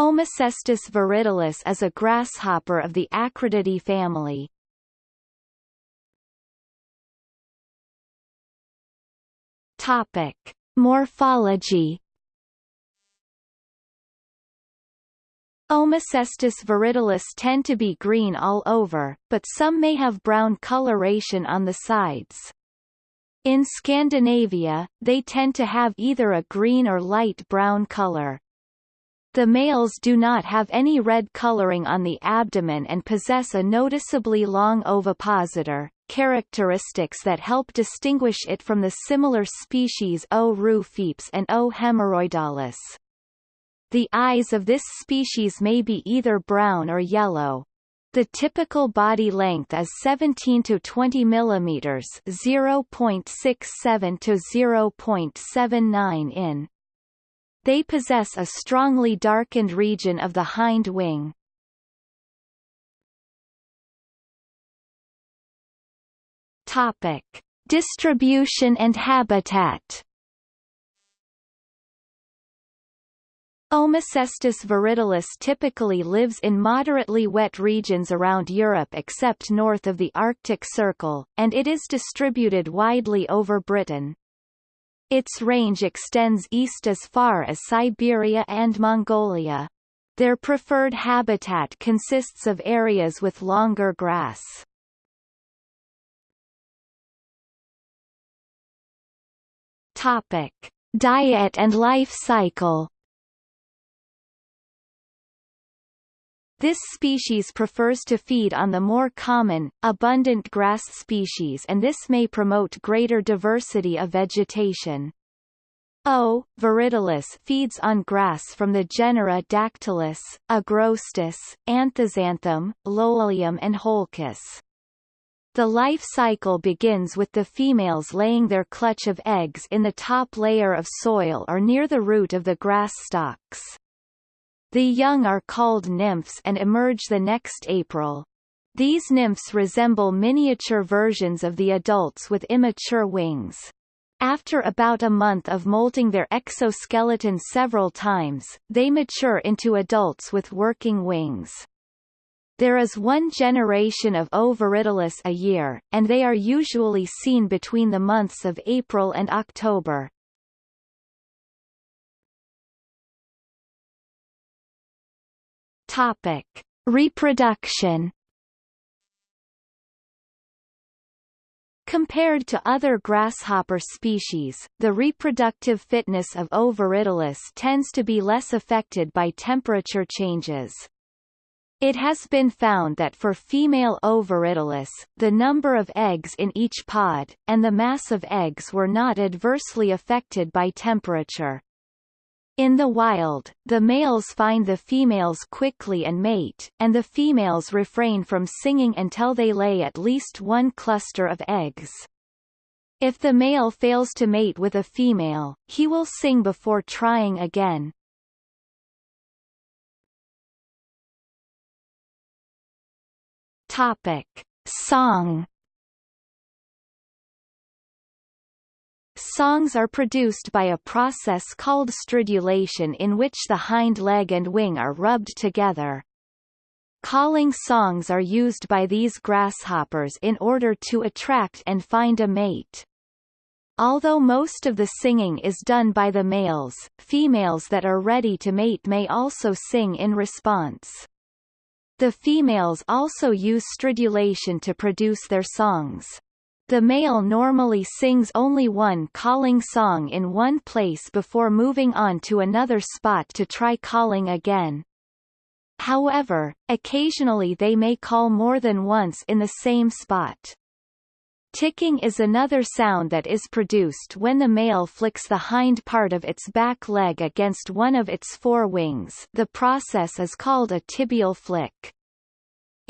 Omocestus viridulus is a grasshopper of the Acrididae family. Topic: Morphology. Omocestus viridulus tend to be green all over, but some may have brown coloration on the sides. In Scandinavia, they tend to have either a green or light brown color. The males do not have any red coloring on the abdomen and possess a noticeably long ovipositor, characteristics that help distinguish it from the similar species O. rufipes and O. hemorrhoidalis. The eyes of this species may be either brown or yellow. The typical body length is 17 to 20 mm 0.67 to 0.79 in. They possess a strongly darkened region of the hind wing. Topic: Distribution and habitat. Omocestus viridulus typically lives in moderately wet regions around Europe except north of the Arctic Circle, and it is distributed widely over Britain. Its range extends east as far as Siberia and Mongolia. Their preferred habitat consists of areas with longer grass. Topic: Diet and life cycle. This species prefers to feed on the more common, abundant grass species and this may promote greater diversity of vegetation. O. viridulus feeds on grass from the genera Dactylis, Agrostis, Anthoxanthum, Lolium and Holcus. The life cycle begins with the females laying their clutch of eggs in the top layer of soil or near the root of the grass stalks. The young are called nymphs and emerge the next April. These nymphs resemble miniature versions of the adults with immature wings. After about a month of molting their exoskeleton several times, they mature into adults with working wings. There is one generation of O. a year, and they are usually seen between the months of April and October. Topic: Reproduction. Compared to other grasshopper species, the reproductive fitness of O. tends to be less affected by temperature changes. It has been found that for female O. the number of eggs in each pod, and the mass of eggs were not adversely affected by temperature. In the wild, the males find the females quickly and mate, and the females refrain from singing until they lay at least one cluster of eggs. If the male fails to mate with a female, he will sing before trying again. Topic. Song Songs are produced by a process called stridulation in which the hind leg and wing are rubbed together. Calling songs are used by these grasshoppers in order to attract and find a mate. Although most of the singing is done by the males, females that are ready to mate may also sing in response. The females also use stridulation to produce their songs. The male normally sings only one calling song in one place before moving on to another spot to try calling again. However, occasionally they may call more than once in the same spot. Ticking is another sound that is produced when the male flicks the hind part of its back leg against one of its four wings the process is called a tibial flick.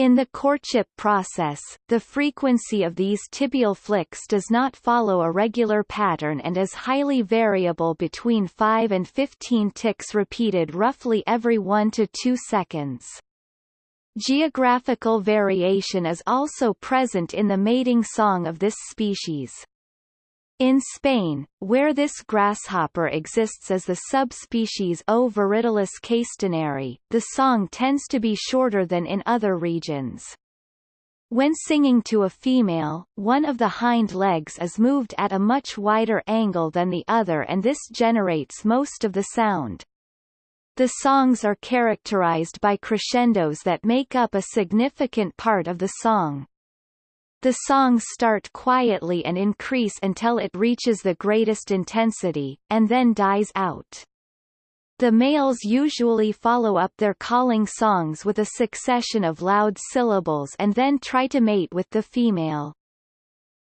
In the courtship process, the frequency of these tibial flicks does not follow a regular pattern and is highly variable between 5 and 15 ticks repeated roughly every 1 to 2 seconds. Geographical variation is also present in the mating song of this species. In Spain, where this grasshopper exists as the subspecies O. viridulus castaneri, the song tends to be shorter than in other regions. When singing to a female, one of the hind legs is moved at a much wider angle than the other and this generates most of the sound. The songs are characterized by crescendos that make up a significant part of the song. The songs start quietly and increase until it reaches the greatest intensity, and then dies out. The males usually follow up their calling songs with a succession of loud syllables and then try to mate with the female.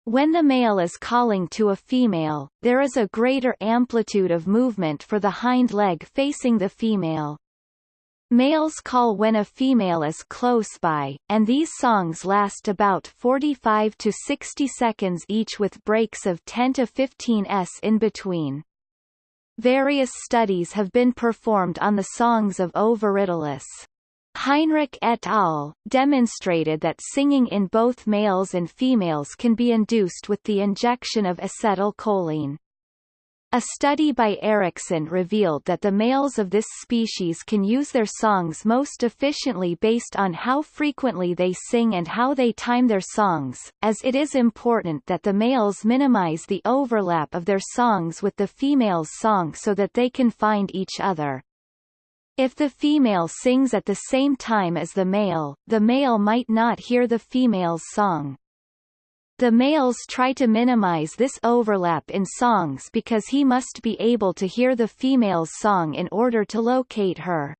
When the male is calling to a female, there is a greater amplitude of movement for the hind leg facing the female. Males call when a female is close by, and these songs last about 45 to 60 seconds each with breaks of 10 to 15 s in between. Various studies have been performed on the songs of O. Heinrich et al. demonstrated that singing in both males and females can be induced with the injection of acetylcholine. A study by Erickson revealed that the males of this species can use their songs most efficiently based on how frequently they sing and how they time their songs, as it is important that the males minimize the overlap of their songs with the female's song so that they can find each other. If the female sings at the same time as the male, the male might not hear the female's song. The males try to minimize this overlap in songs because he must be able to hear the female's song in order to locate her.